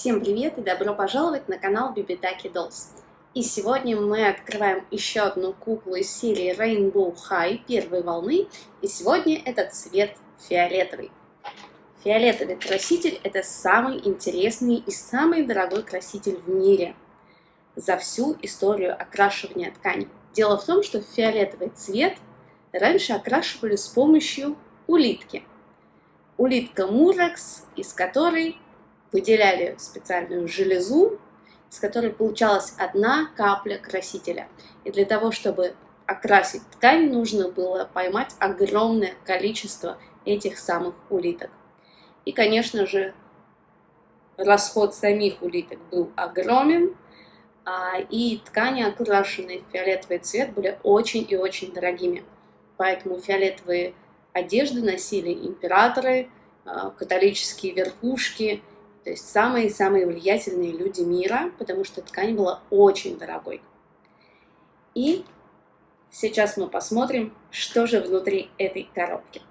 Всем привет и добро пожаловать на канал Bibitaki Dolls. И сегодня мы открываем еще одну куклу из серии Rainbow High первой волны. И сегодня это цвет фиолетовый. Фиолетовый краситель это самый интересный и самый дорогой краситель в мире за всю историю окрашивания ткани. Дело в том, что фиолетовый цвет раньше окрашивали с помощью улитки. Улитка Мурекс, из которой выделяли специальную железу, из которой получалась одна капля красителя. И для того, чтобы окрасить ткань, нужно было поймать огромное количество этих самых улиток. И, конечно же, расход самих улиток был огромен, а, и ткани, окрашенные в фиолетовый цвет, были очень и очень дорогими. Поэтому фиолетовые одежды носили императоры, а, католические верхушки то есть самые-самые влиятельные люди мира, потому что ткань была очень дорогой. И сейчас мы посмотрим, что же внутри этой коробки.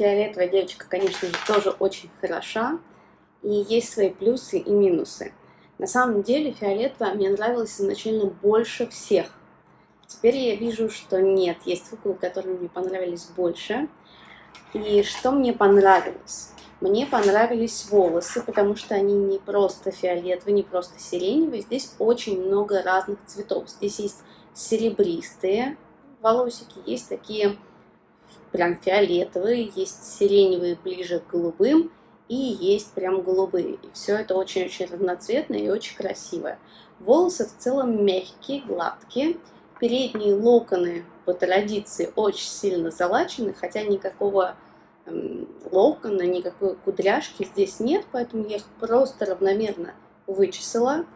Фиолетовая девочка, конечно же, тоже очень хороша. И есть свои плюсы и минусы. На самом деле фиолетовая мне нравилась изначально больше всех. Теперь я вижу, что нет, есть куклы, которые мне понравились больше. И что мне понравилось? Мне понравились волосы, потому что они не просто фиолетовые, не просто сиреневые. Здесь очень много разных цветов. Здесь есть серебристые волосики, есть такие прям фиолетовые, есть сиреневые ближе к голубым и есть прям голубые. И все это очень-очень разноцветное и очень красивое. Волосы в целом мягкие, гладкие. Передние локоны по традиции очень сильно залачены, хотя никакого эм, локона, никакой кудряшки здесь нет, поэтому я их просто равномерно вычесала.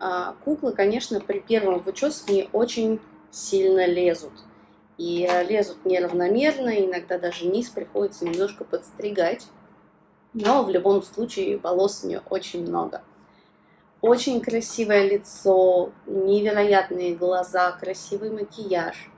А, куклы, конечно, при первом вычесывании очень сильно лезут и лезут неравномерно, иногда даже низ приходится немножко подстригать. Но в любом случае волос у нее очень много. Очень красивое лицо, невероятные глаза, красивый макияж.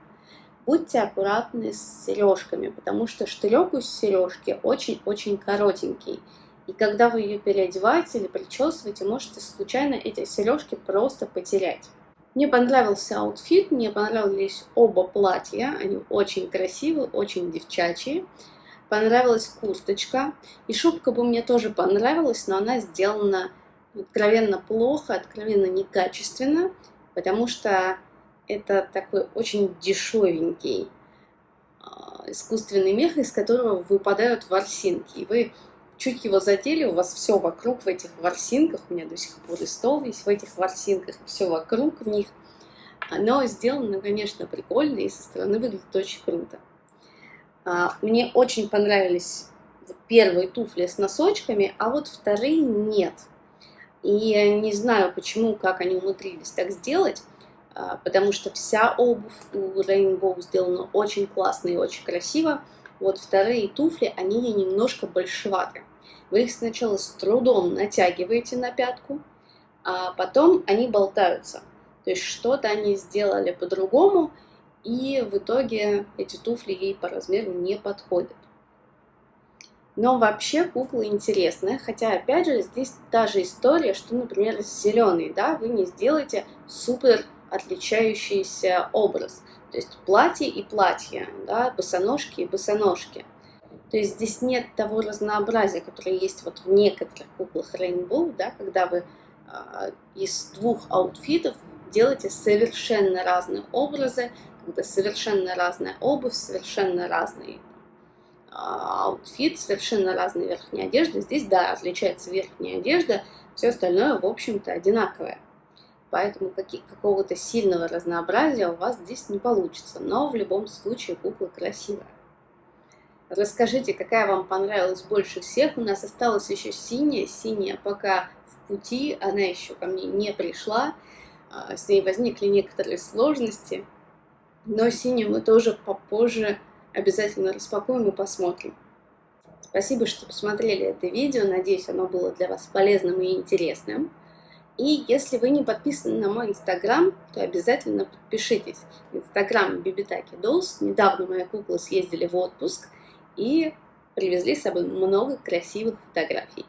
Будьте аккуратны с сережками, потому что штырек у сережки очень-очень коротенький. И когда вы ее переодеваете или причесываете, можете случайно эти сережки просто потерять. Мне понравился outfit, мне понравились оба платья, они очень красивые, очень девчачьи. Понравилась курточка, и шубка бы мне тоже понравилась, но она сделана откровенно плохо, откровенно некачественно, потому что это такой очень дешевенький а, искусственный мех, из которого выпадают ворсинки. И вы чуть его задели, у вас все вокруг в этих ворсинках, у меня до сих пор и стол весь в этих ворсинках, все вокруг в них. Оно сделано, конечно, прикольно и со стороны выглядит очень круто. А, мне очень понравились первые туфли с носочками, а вот вторые нет. И не знаю, почему, как они умудрились так сделать, а, потому что вся обувь у Rainbow сделана очень классно и очень красиво. Вот вторые туфли, они немножко большеваты. Вы их сначала с трудом натягиваете на пятку, а потом они болтаются. То есть что-то они сделали по-другому, и в итоге эти туфли ей по размеру не подходят. Но вообще кукла интересная, хотя опять же здесь та же история, что, например, с зеленой, да, вы не сделаете супер отличающийся образ. То есть платье и платье, да, босоножки и босоножки. То есть здесь нет того разнообразия, которое есть вот в некоторых куклах Rainbow, да, когда вы э, из двух outfit ов делаете совершенно разные образы, когда совершенно разная обувь, совершенно разные outfit, совершенно разные верхние одежды. Здесь, да, отличается верхняя одежда, все остальное, в общем-то, одинаковое. Поэтому какого-то сильного разнообразия у вас здесь не получится. Но в любом случае кукла красивая. Расскажите, какая вам понравилась больше всех. У нас осталась еще синяя. Синяя пока в пути, она еще ко мне не пришла. А, с ней возникли некоторые сложности. Но синюю мы тоже попозже обязательно распакуем и посмотрим. Спасибо, что посмотрели это видео. Надеюсь, оно было для вас полезным и интересным. И если вы не подписаны на мой инстаграм, то обязательно подпишитесь. Инстаграм Бибитаки Dolls. Недавно мои куклы съездили в отпуск и привезли с собой много красивых фотографий.